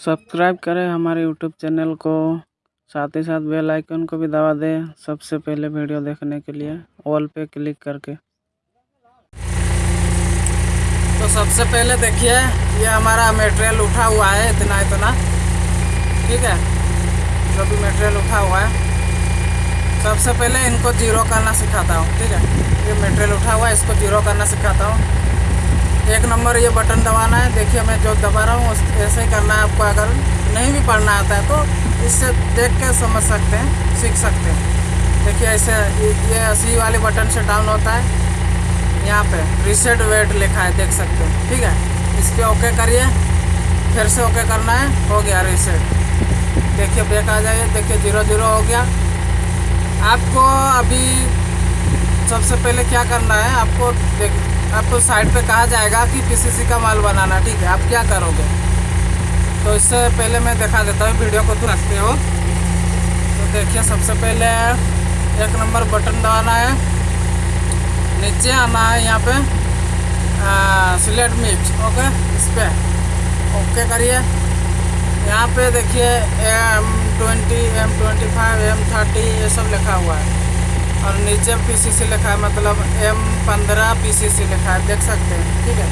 Subscribe करें हमारे YouTube channel को। साथ ही साथ बेल आइकन को भी दबा दें सबसे पहले वीडियो देखने के लिए, ऑल पे क्लिक करके। तो सबसे पहले देखिए, ये हमारा मटेरियल उठा हुआ है इतना इतना। ठीक है? जो भी मटेरियल उठा हुआ है। सबसे पहले इनको ज़ीरो करना सिखाता हूँ, ठीक है? ये मटेरियल उठा हुआ है, इसको ज़ीरो करना सिखाता हूँ। एक नंबर ये बटन दबाना है। देखिए मैं जो दबा रहा हूँ ऐसे ही करना है आपको। अगर नहीं भी पढ़ना आता है तो इससे देख के समझ सकते हैं, सीख सकते हैं। देखिए ऐसे ये सी वाले बटन से डाउन होता है। यहाँ पे रिसेट वेट लिखा है, देख सकते हैं। ठीक है? इसके ओके करिए। फिर से ओके करना है, हो गया रिसेट देखिए ब्रेक आ जाइए। देखिए ज़ीरो ज़ीरो हो गया। आपको अभी सबसे पहले क्या करना है, आपको देख आपको साइड पे कहा जाएगा कि पीसीसी का माल बनाना, ठीक है। आप क्या करोगे? तो इससे पहले मैं दिखा देता हूँ, वीडियो को तो रखते हो। तो देखिए, सबसे पहले एक नंबर बटन दबाना है। नीचे आना है यहाँ पे सिलेक्ट मिक्स ओके? इस पर ओके करिए। यहाँ पे देखिए M twenty M twenty five M thirty ये सब लिखा हुआ है। और नीचे पीसीसी लिखा है मतलब एम पंद्रह पीसीसी लिखा है, देख सकते हैं, ठीक है?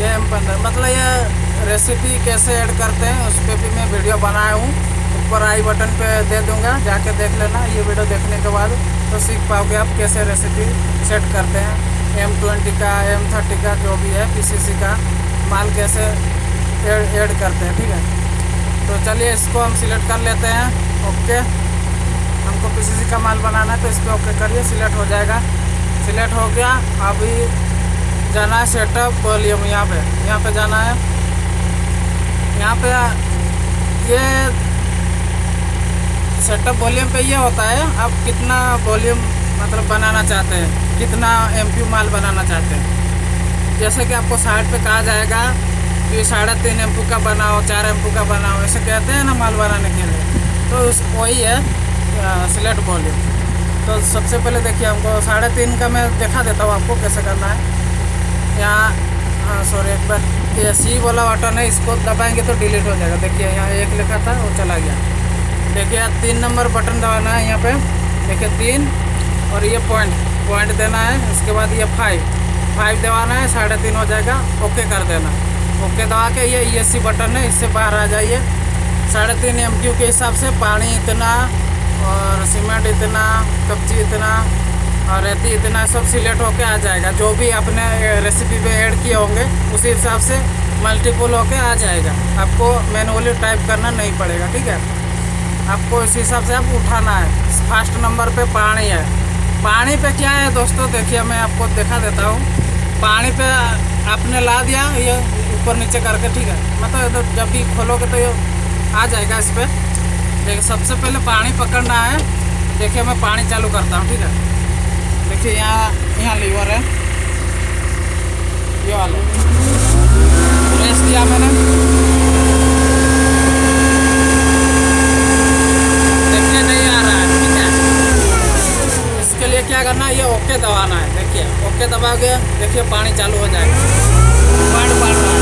ये एम पंद्रह मतलब ये रेसिपी कैसे ऐड करते हैं, उस पर भी मैं वीडियो बनाया हूँ। ऊपर आई बटन पे दे दूँगा, जाके देख लेना, ये वीडियो देखने के बाद तो सीख पाओगे आप कैसे रेसिपी सेट करते हैं। एम ट्वेंटी का एम थर्टी का जो भी है पीसीसी का, माल कैसे ऐड करते हैं, ठीक है? तो चलिए इसको हम सिलेक्ट कर लेते हैं ओके हमको पीसीसी का माल बनाना है तो इस पर ओके करिए, सिलेक्ट हो जाएगा। सिलेक्ट हो गया, अभी जाना है सेटअप वॉल्यूम यहाँ पे यहाँ पे जाना है। यहाँ पे ये सेटअप वॉल्यूम पे ये होता है, आप कितना वॉल्यूम मतलब बनाना चाहते हैं, कितना एम माल बनाना चाहते हैं। जैसे कि आपको साइड पे कहा जाएगा कि साढ़े तीन एम का बनाओ, चार एम का बनाओ, ऐसे कहते हैं ना माल बनाने के लिए। तो वही है। सिलेक्ट वॉल्यूम तो सबसे पहले देखिए हमको साढ़े तीन का मैं दिखा देता हूँ आपको कैसे करना है। यहाँ सॉरी एक बार। ये सी वाला बटन है, इसको दबाएँगे तो डिलीट हो जाएगा। देखिए, यहाँ एक लिखा था, वो चला गया। देखिए, यहाँ तीन नंबर बटन दबाना है यहाँ पे। देखिए, तीन, और ये पॉइंट पॉइंट देना है, उसके बाद ये फाइव फाइव दबाना है, साढ़े तीन हो जाएगा। ओके कर देना। ओके दबा के ये ई बटन है, इससे बाहर आ जाइए। साढ़े तीन एम के हिसाब से पानी इतना और सीमेंट इतना, कब्जी इतना और रेती इतना सब सिलेक्ट होके आ जाएगा। जो भी आपने रेसिपी पे ऐड किए होंगे, उसी हिसाब से मल्टीपल होके आ जाएगा। आपको मैनुअली टाइप करना नहीं पड़ेगा, ठीक है? आपको इस हिसाब से आप उठाना है। फ़र्स्ट नंबर पे पानी है। पानी पे क्या है दोस्तों? देखिए, मैं आपको दिखा देता हूँ। पानी पे आपने ला दिया, ये ऊपर नीचे करके, ठीक है? मतलब जब भी खोलोगे तो ये आ जाएगा इस पर देखिए सबसे पहले पानी पकड़ना है। देखिए, मैं पानी चालू करता हूँ, ठीक है? देखिए, यहाँ यहाँ लीवर है। ये वाला। प्रेस दिया मैंने। देखिए, नहीं आ रहा है, ठीक है? इसके लिए क्या करना है? ये ओके दबाना है, देखिए। ओके दबा के, देखिए, पानी चालू हो जाएगा पानी पड़ रहा है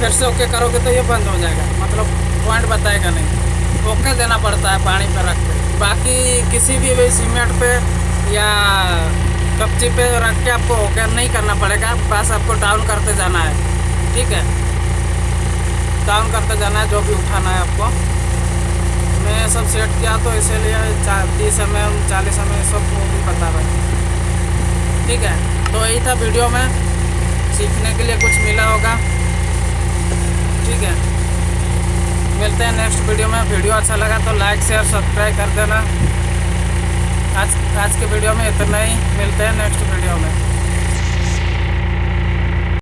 फिर से ओके करोगे तो ये बंद हो जाएगा। मतलब पॉइंट बताएगा नहीं। ओके देना पड़ता है पानी पर रख के। बाकी किसी भी सीमेंट पे या कपची पे रख के आपको ओके नहीं करना पड़ेगा। बस आपको डाउन करते जाना है। ठीक है? डाउन करते जाना है, जो भी उठाना है आपको। मैं सब सेट किया तो इसीलिए तीस एम एम चालीस एम एम सब वो भी बता रहा ठीक है? तो यही था वीडियो में। सीखने के लिए कुछ मिला होगा। ठीक है। मिलते हैं नेक्स्ट वीडियो में। वीडियो अच्छा लगा तो लाइक शेयर सब्सक्राइब कर देना। आज आज के वीडियो में इतना ही। मिलते हैं नेक्स्ट वीडियो में।